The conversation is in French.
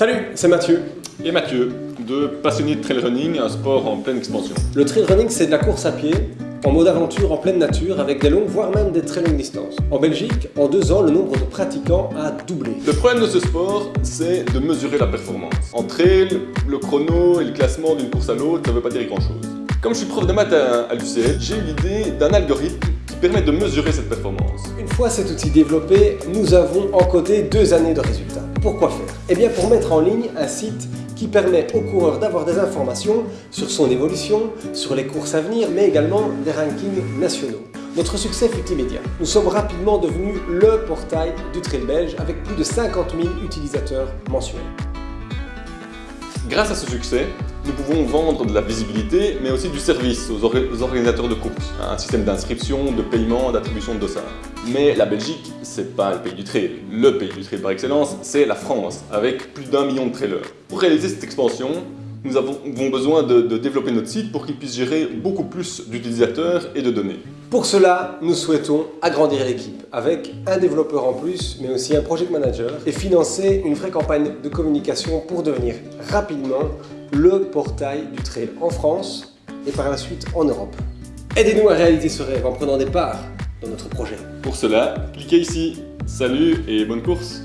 Salut, c'est Mathieu. Et Mathieu, deux passionnés de trail running, un sport en pleine expansion. Le trail running, c'est de la course à pied, en mode aventure en pleine nature, avec des longues, voire même des très longues distances. En Belgique, en deux ans, le nombre de pratiquants a doublé. Le problème de ce sport, c'est de mesurer la performance. En trail, le chrono et le classement d'une course à l'autre, ça veut pas dire grand chose. Comme je suis prof de maths à, l'UCL, j'ai eu l'idée d'un algorithme qui permet de mesurer cette performance. Une fois cet outil développé, nous avons encodé deux années de résultats. Pourquoi faire? Eh bien pour mettre en ligne un site qui permet au coureur d'avoir des informations sur son évolution, sur les courses à venir, mais également des rankings nationaux. Notre succès fut immédiat. Nous sommes rapidement devenus le portail du trail belge avec plus de 50 000 utilisateurs mensuels. Grâce à ce succès, nous pouvons vendre de la visibilité, mais aussi du service aux, organisateurs de courses. Un système d'inscription, de paiement, d'attribution de dossards. Mais la Belgique, c'est pas le pays du trail. Le pays du trail par excellence, c'est la France, avec plus d'un million de trailers. Pour réaliser cette expansion, nous avons besoin de, développer notre site pour qu'il puisse gérer beaucoup plus d'utilisateurs et de données. Pour cela, nous souhaitons agrandir l'équipe avec un développeur en plus, mais aussi un project manager et financer une vraie campagne de communication pour devenir rapidement le portail du trail en France et par la suite en Europe. Aidez-nous à réaliser ce rêve en prenant des parts dans notre projet. Pour cela, cliquez ici. Salut et bonne course